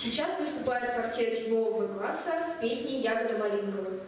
Сейчас выступает квартет 7 класса с песней «Ягода Малинковой».